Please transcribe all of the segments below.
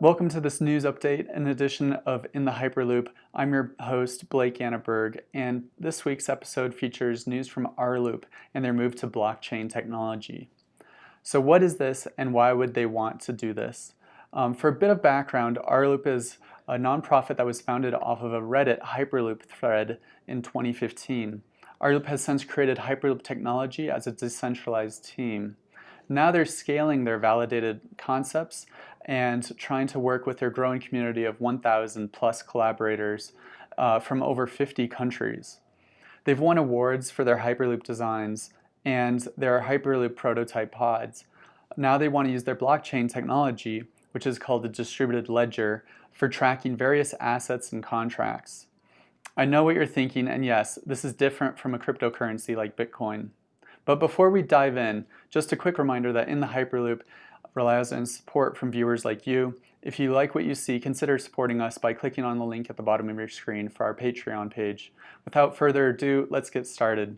Welcome to this news update, an edition of In the Hyperloop. I'm your host, Blake Anneberg, and this week's episode features news from R-Loop and their move to blockchain technology. So what is this and why would they want to do this? Um, for a bit of background, R-Loop is a nonprofit that was founded off of a Reddit Hyperloop thread in 2015. R-Loop has since created Hyperloop technology as a decentralized team. Now they're scaling their validated concepts and trying to work with their growing community of 1,000 plus collaborators uh, from over 50 countries. They've won awards for their Hyperloop designs and their Hyperloop prototype pods. Now they want to use their blockchain technology, which is called the distributed ledger, for tracking various assets and contracts. I know what you're thinking, and yes, this is different from a cryptocurrency like Bitcoin. But before we dive in, just a quick reminder that in the Hyperloop relies on support from viewers like you. If you like what you see, consider supporting us by clicking on the link at the bottom of your screen for our Patreon page. Without further ado, let's get started.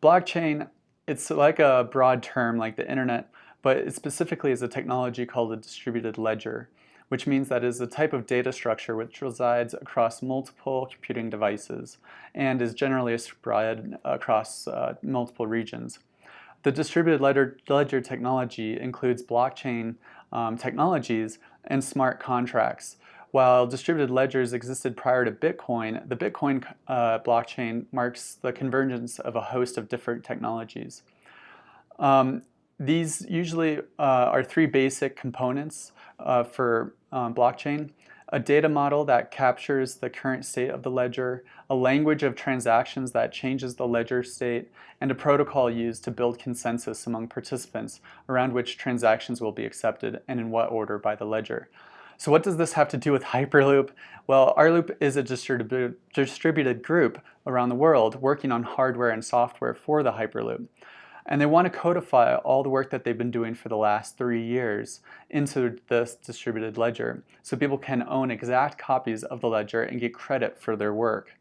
Blockchain, it's like a broad term like the internet, but it specifically is a technology called a distributed ledger which means that it is a type of data structure which resides across multiple computing devices and is generally spread across uh, multiple regions. The distributed ledger, ledger technology includes blockchain um, technologies and smart contracts. While distributed ledgers existed prior to Bitcoin, the Bitcoin uh, blockchain marks the convergence of a host of different technologies. Um, these usually uh, are three basic components uh, for um, blockchain. A data model that captures the current state of the ledger, a language of transactions that changes the ledger state, and a protocol used to build consensus among participants around which transactions will be accepted and in what order by the ledger. So what does this have to do with Hyperloop? Well, R-Loop is a distributed, distributed group around the world working on hardware and software for the Hyperloop. And they want to codify all the work that they've been doing for the last three years into this distributed ledger so people can own exact copies of the ledger and get credit for their work.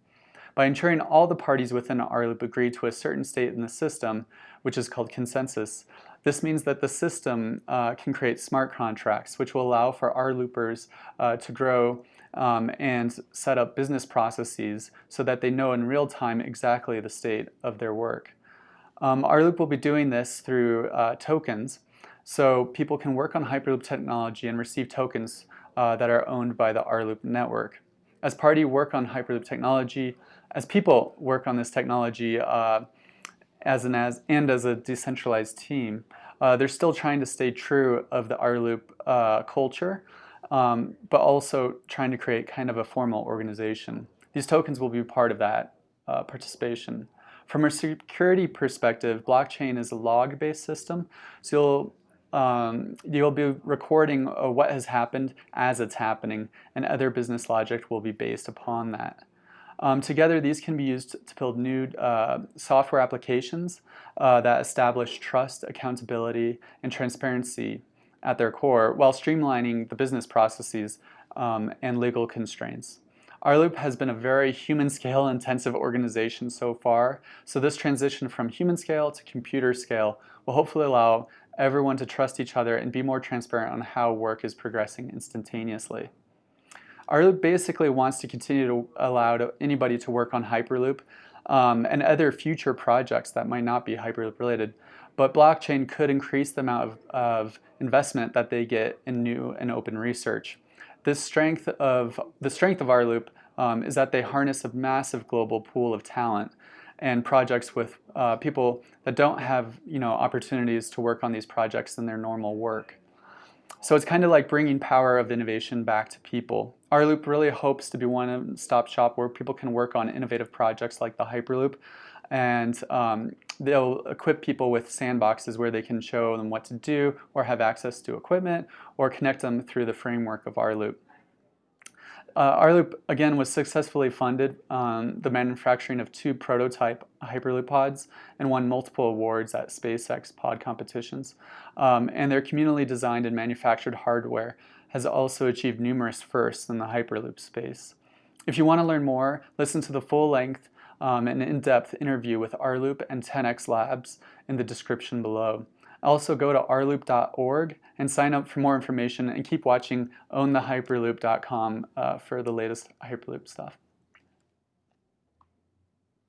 By ensuring all the parties within R-Loop agree to a certain state in the system, which is called consensus, this means that the system uh, can create smart contracts, which will allow for R-Loopers uh, to grow um, and set up business processes so that they know in real time exactly the state of their work. Um, R-Loop will be doing this through uh, tokens. So people can work on Hyperloop technology and receive tokens uh, that are owned by the R-Loop network. As party work on Hyperloop technology, as people work on this technology uh, as an as and as a decentralized team, uh, they're still trying to stay true of the R-Loop uh, culture, um, but also trying to create kind of a formal organization. These tokens will be part of that uh, participation. From a security perspective, blockchain is a log-based system, so you'll um, you'll be recording uh, what has happened as it's happening, and other business logic will be based upon that. Um, together, these can be used to build new uh, software applications uh, that establish trust, accountability, and transparency at their core, while streamlining the business processes um, and legal constraints. R-Loop has been a very human scale intensive organization so far, so this transition from human scale to computer scale will hopefully allow everyone to trust each other and be more transparent on how work is progressing instantaneously. R-Loop basically wants to continue to allow to anybody to work on Hyperloop um, and other future projects that might not be Hyperloop related, but blockchain could increase the amount of, of investment that they get in new and open research. This strength of, the strength of R-Loop um, is that they harness a massive global pool of talent and projects with uh, people that don't have you know, opportunities to work on these projects in their normal work. So it's kind of like bringing power of innovation back to people. R-Loop really hopes to be one-stop shop where people can work on innovative projects like the Hyperloop and um, they'll equip people with sandboxes where they can show them what to do or have access to equipment or connect them through the framework of R-Loop. Uh, R-Loop, again, was successfully funded um, the manufacturing of two prototype Hyperloop pods and won multiple awards at SpaceX pod competitions. Um, and their communally designed and manufactured hardware has also achieved numerous firsts in the Hyperloop space. If you want to learn more, listen to the full-length um, an in-depth interview with R-Loop and 10x Labs in the description below. Also, go to rloop.org and sign up for more information and keep watching inthehyperloop.com uh, for the latest Hyperloop stuff.